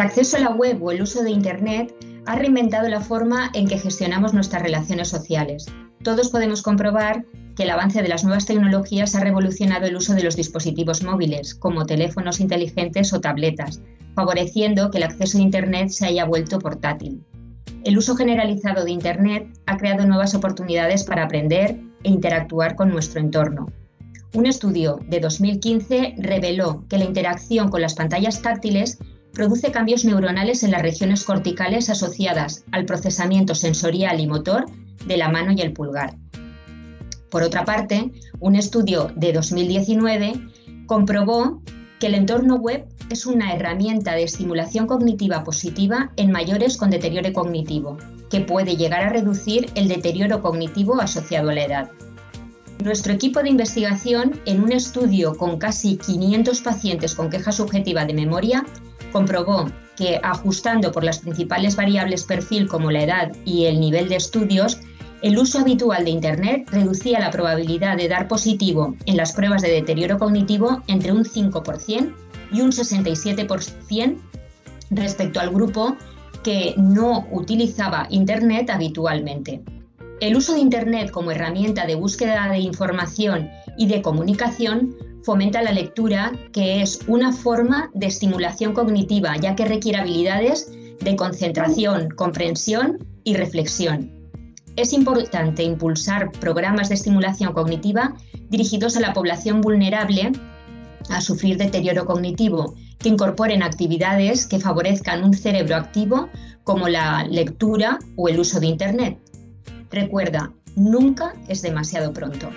El acceso a la web o el uso de Internet ha reinventado la forma en que gestionamos nuestras relaciones sociales. Todos podemos comprobar que el avance de las nuevas tecnologías ha revolucionado el uso de los dispositivos móviles, como teléfonos inteligentes o tabletas, favoreciendo que el acceso a Internet se haya vuelto portátil. El uso generalizado de Internet ha creado nuevas oportunidades para aprender e interactuar con nuestro entorno. Un estudio de 2015 reveló que la interacción con las pantallas táctiles produce cambios neuronales en las regiones corticales asociadas al procesamiento sensorial y motor de la mano y el pulgar. Por otra parte, un estudio de 2019 comprobó que el entorno web es una herramienta de estimulación cognitiva positiva en mayores con deterioro cognitivo, que puede llegar a reducir el deterioro cognitivo asociado a la edad. Nuestro equipo de investigación, en un estudio con casi 500 pacientes con queja subjetiva de memoria, comprobó que ajustando por las principales variables perfil como la edad y el nivel de estudios, el uso habitual de Internet reducía la probabilidad de dar positivo en las pruebas de deterioro cognitivo entre un 5% y un 67% respecto al grupo que no utilizaba Internet habitualmente. El uso de Internet como herramienta de búsqueda de información y de comunicación fomenta la lectura, que es una forma de estimulación cognitiva, ya que requiere habilidades de concentración, comprensión y reflexión. Es importante impulsar programas de estimulación cognitiva dirigidos a la población vulnerable a sufrir deterioro cognitivo, que incorporen actividades que favorezcan un cerebro activo como la lectura o el uso de Internet. Recuerda, nunca es demasiado pronto.